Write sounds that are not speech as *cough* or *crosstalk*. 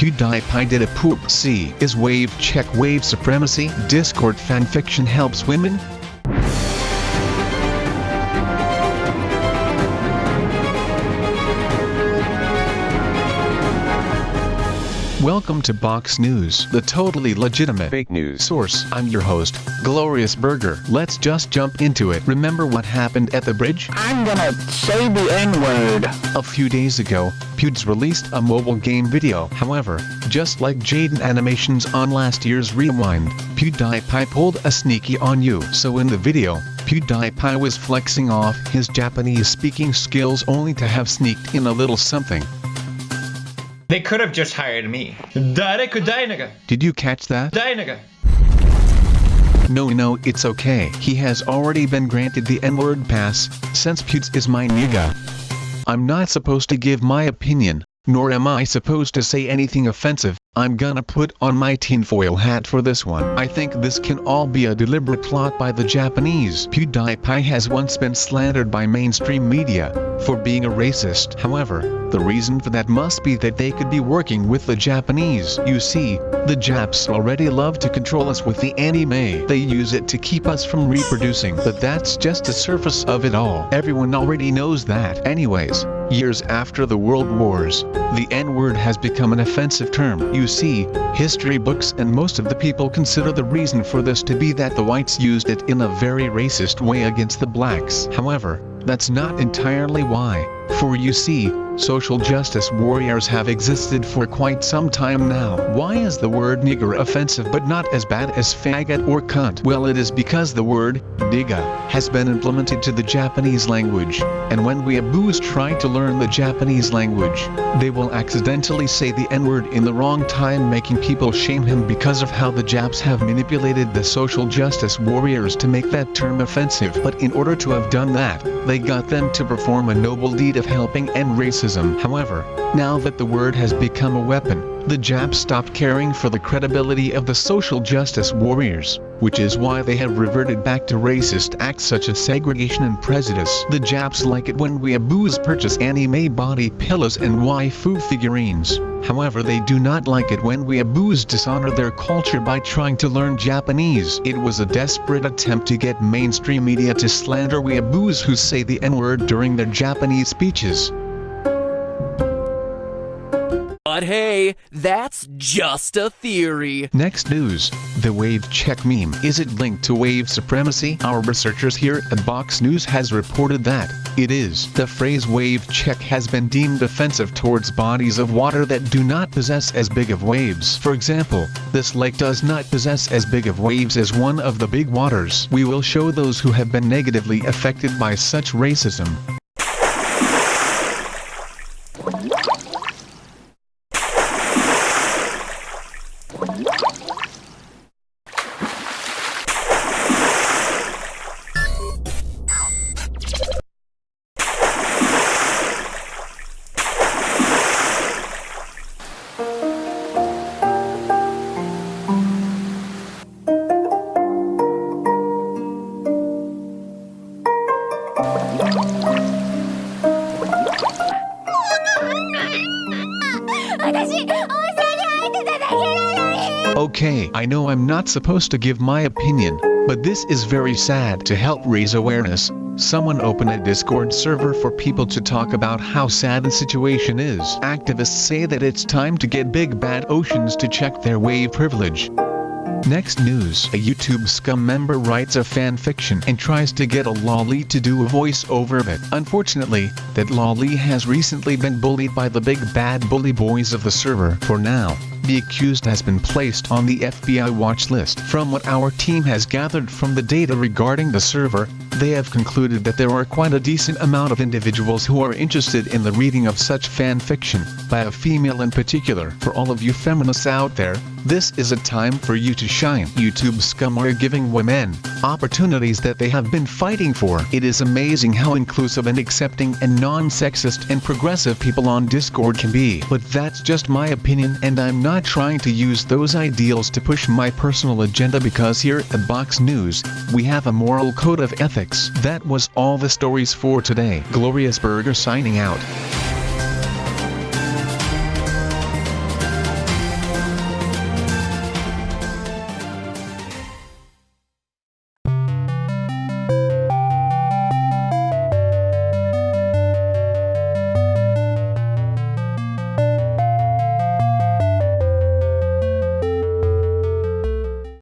PewDiePie did a poop C. Is wave check wave supremacy? Discord fanfiction helps women? Welcome to Box News, the totally legitimate Fake news. source. I'm your host, Glorious Burger. Let's just jump into it. Remember what happened at the bridge? I'm gonna say the N-word. A few days ago, Pewds released a mobile game video. However, just like Jaden Animations on last year's Rewind, PewDiePie pulled a sneaky on you. So in the video, PewDiePie was flexing off his Japanese speaking skills only to have sneaked in a little something. They could have just hired me. Did you catch that? No no it's okay. He has already been granted the N-word pass, since Pewds is my nigga. I'm not supposed to give my opinion, nor am I supposed to say anything offensive, I'm gonna put on my tinfoil hat for this one. I think this can all be a deliberate plot by the Japanese. PewDiePie has once been slandered by mainstream media, for being a racist. However, the reason for that must be that they could be working with the Japanese. You see, the Japs already love to control us with the anime. They use it to keep us from reproducing. But that's just the surface of it all. Everyone already knows that. Anyways, years after the World Wars, the N-word has become an offensive term. You see, history books and most of the people consider the reason for this to be that the whites used it in a very racist way against the blacks. However, that's not entirely why, for you see, social justice warriors have existed for quite some time now. Why is the word nigger offensive but not as bad as faggot or cunt? Well it is because the word, nigga, has been implemented to the Japanese language, and when weeaboos try to learn the Japanese language, they will accidentally say the n-word in the wrong time making people shame him because of how the Japs have manipulated the social justice warriors to make that term offensive. But in order to have done that, they got them to perform a noble deed of helping end racism. However, now that the word has become a weapon, the Japs stopped caring for the credibility of the social justice warriors, which is why they have reverted back to racist acts such as segregation and prejudice. The Japs like it when weeaboos purchase anime body pillows and waifu figurines. However they do not like it when weeaboos dishonor their culture by trying to learn Japanese. It was a desperate attempt to get mainstream media to slander weeaboos who say the n-word during their Japanese speeches. But hey, that's just a theory. Next news, the wave check meme. Is it linked to wave supremacy? Our researchers here at Box News has reported that it is. The phrase wave check has been deemed offensive towards bodies of water that do not possess as big of waves. For example, this lake does not possess as big of waves as one of the big waters. We will show those who have been negatively affected by such racism. *laughs* Okay, I know I'm not supposed to give my opinion, but this is very sad. To help raise awareness, someone open a Discord server for people to talk about how sad the situation is. Activists say that it's time to get Big Bad Oceans to check their wave privilege. Next news, a YouTube scum member writes a fan fiction and tries to get a lolly to do a voiceover of it. Unfortunately, that lolly has recently been bullied by the big bad bully boys of the server. For now, the accused has been placed on the FBI watch list. From what our team has gathered from the data regarding the server, they have concluded that there are quite a decent amount of individuals who are interested in the reading of such fan fiction, by a female in particular. For all of you feminists out there, this is a time for you to shine. YouTube scum are giving women opportunities that they have been fighting for. It is amazing how inclusive and accepting and non-sexist and progressive people on Discord can be. But that's just my opinion and I'm not trying to use those ideals to push my personal agenda because here at Box News, we have a moral code of ethics. That was all the stories for today. Glorious Burger signing out.